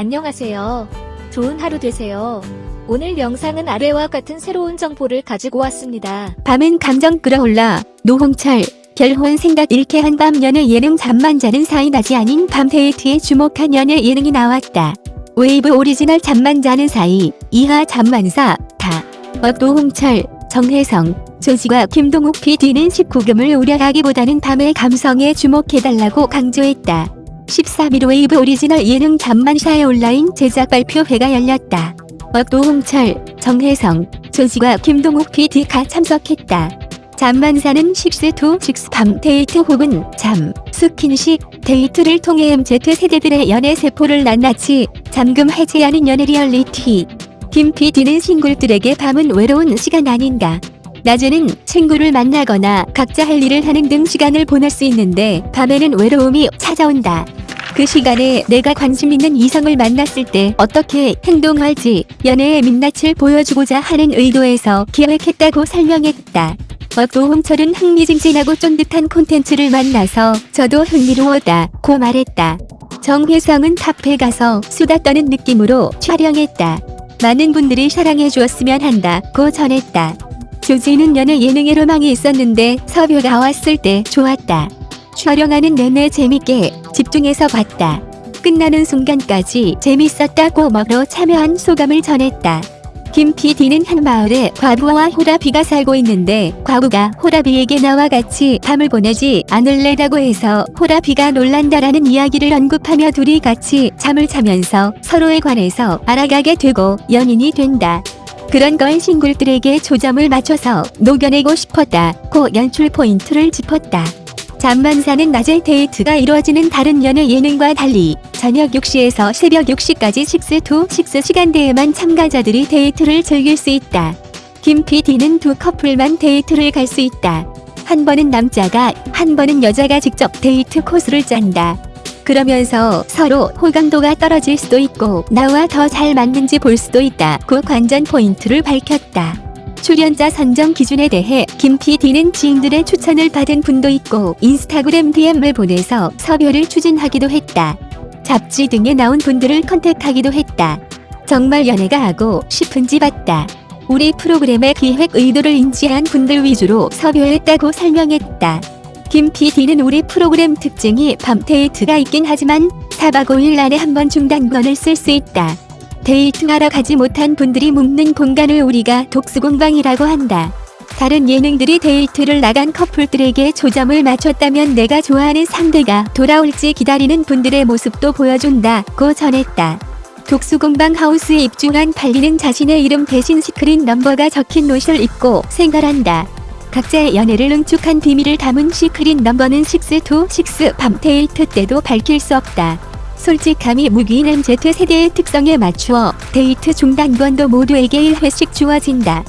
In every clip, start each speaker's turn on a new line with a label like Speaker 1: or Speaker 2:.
Speaker 1: 안녕하세요. 좋은 하루 되세요. 오늘 영상은 아래와 같은 새로운 정보를 가지고 왔습니다.
Speaker 2: 밤은 감정 끌어올라 노홍철 결혼 생각 잃게 한 밤 연애 예능 잠만 자는 사이 낮이 아닌 밤 데이트에 주목한 연애 예능이 나왔다. 웨이브 오리지널 잠만 자는 사이 이하 잠만사 다 어, 노홍철 정혜성 죠지와 김동욱 PD는 19금을 우려하기보다는 밤의 감성에 주목해달라고 강조했다. 13일 웨이브 오리지널 예능 잠만사의 온라인 제작 발표회가 열렸다. 어, 노홍철, 정혜성, 죠지와 김동욱 PD가 참석했다. 잠만사는 six to six 밤 데이트 혹은 잠, 스킨십, 데이트를 통해 MZ세대들의 연애 세포를 낱낱이 잠금 해제하는 연애 리얼리티. 김 PD는 싱글들에게 밤은 외로운 시간 아닌가. 낮에는 친구를 만나거나 각자 할 일을 하는 등 시간을 보낼 수 있는데 밤에는 외로움이 찾아온다. 그 시간에 내가 관심 있는 이성을 만났을 때 어떻게 행동할지 연애의 민낯을 보여주고자 하는 의도에서 기획했다고 설명했다. 어, 노홍철은 흥미진진하고 쫀득한 콘텐츠를 만나서 저도 흥미로웠다 고 말했다. 정혜성은 카페 가서 수다 떠는 느낌으로 촬영했다. 많은 분들이 사랑해 주었으면 한다 고 전했다. 조지는 연애 예능에 로망이 있었는데 섭외가 왔을 때 좋았다. 촬영하는 내내 재밌게 집중해서 봤다. 끝나는 순간까지 재밌었다고 먹으러 참여한 소감을 전했다. 김 PD는 한 마을에 과부와 호라비가 살고 있는데 과부가 호라비에게 나와 같이 밤을 보내지 않을래라고 해서 호라비가 놀란다라는 이야기를 언급하며 둘이 같이 잠을 자면서 서로에 관해서 알아가게 되고 연인이 된다. 그런 걸 싱글들에게 조점을 맞춰서 녹여내고 싶었다 고 연출 포인트를 짚었다. 잠만사는 낮에 데이트가 이루어지는 다른 연애 예능과 달리 저녁 6시에서 새벽 6시까지 six to six 시간대에만 참가자들이 데이트를 즐길 수 있다. 김 PD는 두 커플만 데이트를 갈 수 있다. 한 번은 남자가, 한 번은 여자가 직접 데이트 코스를 짠다. 그러면서 서로 호감도가 떨어질 수도 있고 나와 더 잘 맞는지 볼 수도 있다 고 관전 포인트를 밝혔다. 출연자 선정 기준에 대해 김 PD는 지인들의 추천을 받은 분도 있고 인스타그램 DM을 보내서 섭외를 추진하기도 했다. 잡지 등에 나온 분들을 컨택하기도 했다. 정말 연애가 하고 싶은지 봤다. 우리 프로그램의 기획 의도를 인지한 분들 위주로 섭외했다고 설명했다. 김 PD는 우리 프로그램 특징이 밤 데이트가 있긴 하지만 4박 5일 안에 한 번 중단권을 쓸 수 있다. 데이트하러 가지 못한 분들이 묵는 공간을 우리가 독수공방이라고 한다. 다른 예능들이 데이트를 나간 커플들에게 초점을 맞췄다면 내가 좋아하는 상대가 돌아올지 기다리는 분들의 모습도 보여준다고 전했다. 독수공방 하우스에 입주한 팔인은 자신의 이름 대신 secret number가 적힌 옷을 입고 생활한다. 각자의 연애를 응축한 비밀을 담은 secret number는 six to six 밤 데이트 때도 밝힐 수 없다. 솔직함이 무기인 MZ세대의 특성에 맞추어 데이트 중단권도 모두에게 1회씩 주어진다.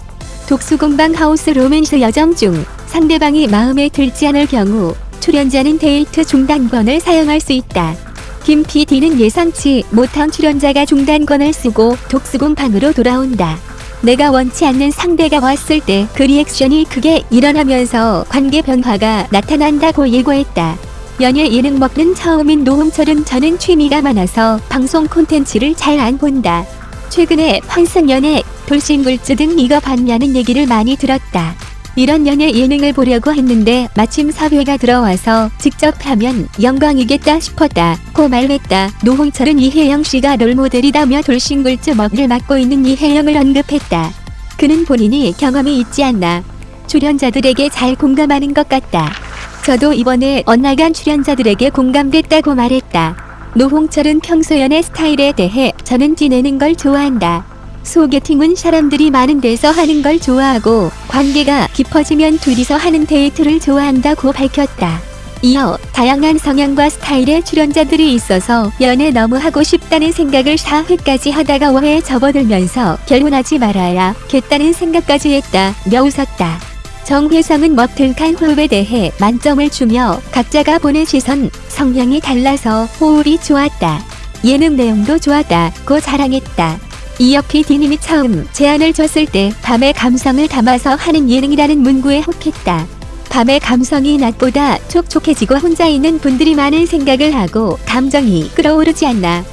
Speaker 2: 독수공방 하우스 로맨스 여정 중 상대방이 마음에 들지 않을 경우 출연자는 데이트 중단권을 사용할 수 있다. 김 PD는 예상치 못한 출연자가 중단권을 쓰고 독수공방으로 돌아온다. 내가 원치 않는 상대가 왔을 때 그 리액션이 크게 일어나면서 관계 변화가 나타난다고 예고했다. 연예 예능 먹는 처음인 노홍철은 저는 취미가 많아서 방송 콘텐츠를 잘 안 본다. 최근에 환승연애, 돌싱글즈 등 이거 봤냐는 얘기를 많이 들었다. 이런 연예 예능을 보려고 했는데 마침 섭외가 들어와서 직접 하면 영광이겠다 싶었다. 고 말했다. 노홍철은 이혜영 씨가 롤모델이다며 돌싱글즈 먹을 맡고 있는 이혜영을 언급했다. 그는 본인이 경험이 있지 않나. 출연자들에게 잘 공감하는 것 같다. 저도 이번에 엇나간 출연자들에게 공감됐다고 말했다. 노홍철은 평소 연애 스타일에 대해 저는 지내는 걸 좋아한다. 소개팅은 사람들이 많은 데서 하는 걸 좋아하고 관계가 깊어지면 둘이서 하는 데이트를 좋아한다고 밝혔다. 이어 다양한 성향과 스타일의 출연자들이 있어서 연애 너무 하고 싶다는 생각을 4회까지 하다가 5회에 접어들면서 결혼하지 말아야 겠다는 생각까지 했다. 며 웃었다. 정혜성은 머틀칸 호흡에 대해 만점을 주며 각자가 보는 시선, 성향이 달라서 호흡이 좋았다. 예능 내용도 좋았다 고 자랑했다. 이어 PD님이 처음 제안을 줬을 때 밤의 감성을 담아서 하는 예능이라는 문구에 혹했다. 밤의 감성이 낮보다 촉촉해지고 혼자 있는 분들이 많은 생각을 하고 감정이 끌어오르지 않나.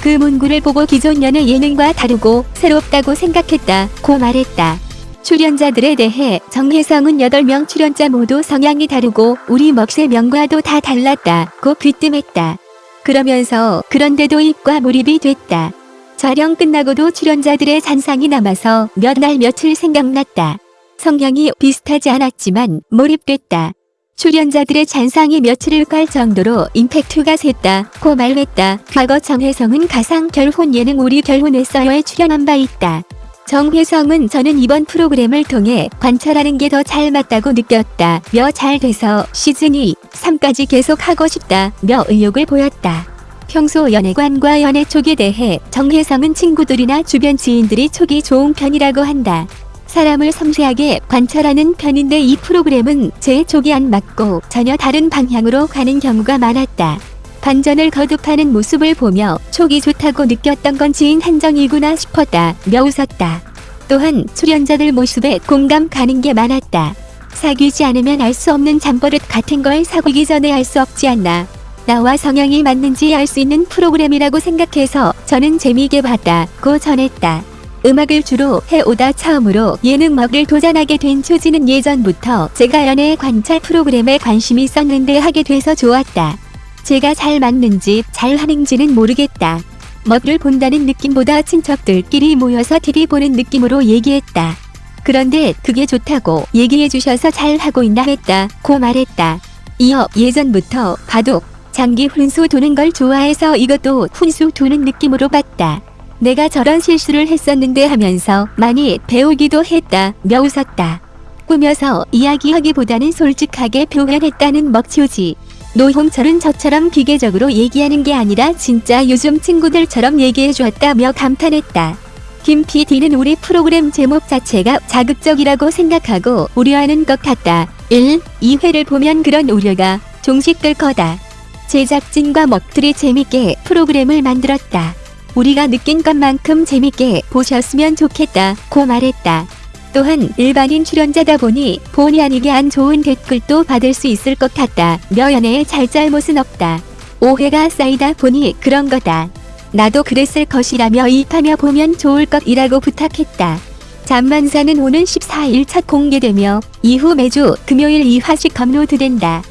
Speaker 2: 그 문구를 보고 기존 연애 예능과 다르고 새롭다고 생각했다 고 말했다. 출연자들에 대해 정혜성은 8명 출연자 모두 성향이 다르고 우리 먹새 명과도 다 달랐다고 귀뜸했다. 그러면서 그런데도 입과 몰입이 됐다. 촬영 끝나고도 출연자들의 잔상이 남아서 몇 날 며칠 생각났다. 성향이 비슷하지 않았지만 몰입됐다. 출연자들의 잔상이 며칠을 갈 정도로 임팩트가 셌다고 말했다. 과거 정혜성은 가상 결혼 예능 우리 결혼했어요에 출연한 바 있다. 정혜성은 저는 이번 프로그램을 통해 관찰하는 게 더 잘 맞다고 느꼈다 며 잘 돼서 시즌 2, 3까지 계속 하고 싶다 며 의욕을 보였다. 평소 연애관과 연애 촉에 대해 정혜성은 친구들이나 주변 지인들이 촉이 좋은 편이라고 한다. 사람을 섬세하게 관찰하는 편인데 이 프로그램은 제 촉이 안 맞고 전혀 다른 방향으로 가는 경우가 많았다. 반전을 거듭하는 모습을 보며 촉이 좋다고 느꼈던 건 지인 한정이구나 싶었다며 웃었다. 또한 출연자들 모습에 공감 가는 게 많았다. 사귀지 않으면 알 수 없는 잠버릇 같은 걸 사귀기 전에 알 수 없지 않나. 나와 성향이 맞는지 알 수 있는 프로그램이라고 생각해서 저는 재미있게 봤다고 전했다. 음악을 주로 해오다 처음으로 예능먹을 도전하게 된 초지는 예전부터 제가 연애 관찰 프로그램에 관심이 있었는데 하게 돼서 좋았다. 제가 잘 맞는지 잘 하는지는 모르겠다. 먹을 본다는 느낌보다 친척들끼리 모여서 TV 보는 느낌으로 얘기했다. 그런데 그게 좋다고 얘기해 주셔서 잘 하고 있나 했다 고 말했다. 이어 예전부터 바둑, 장기 훈수 도는 걸 좋아해서 이것도 훈수 도는 느낌으로 봤다. 내가 저런 실수를 했었는데 하면서 많이 배우기도 했다며 웃었다. 꾸며서 이야기하기보다는 솔직하게 표현했다는 먹치우지. 노홍철은 저처럼 기계적으로 얘기하는 게 아니라 진짜 요즘 친구들처럼 얘기해 주었다며 감탄했다. 김 PD는 우리 프로그램 제목 자체가 자극적이라고 생각하고 우려하는 것 같다. 1. 2회를 보면 그런 우려가 종식될 거다. 제작진과 먹들이 재밌게 프로그램을 만들었다. 우리가 느낀 것만큼 재밌게 보셨으면 좋겠다 고 말했다. 또한 일반인 출연자다 보니 본의 아니게 안 좋은 댓글도 받을 수 있을 것 같다. 며 연애에 잘 잘못은 없다. 오해가 쌓이다 보니 그런 거다. 나도 그랬을 것이라며 입하며 보면 좋을 것이라고 부탁했다. 잠만사는 오는 14일 첫 공개되며 이후 매주 금요일 2화씩 업로드된다.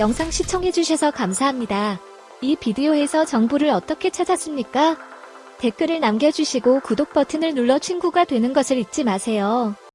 Speaker 1: 영상 시청해주셔서 감사합니다. 이 비디오에서 정보를 어떻게 찾았습니까? 댓글을 남겨주시고 구독 버튼을 눌러 친구가 되는 것을 잊지 마세요.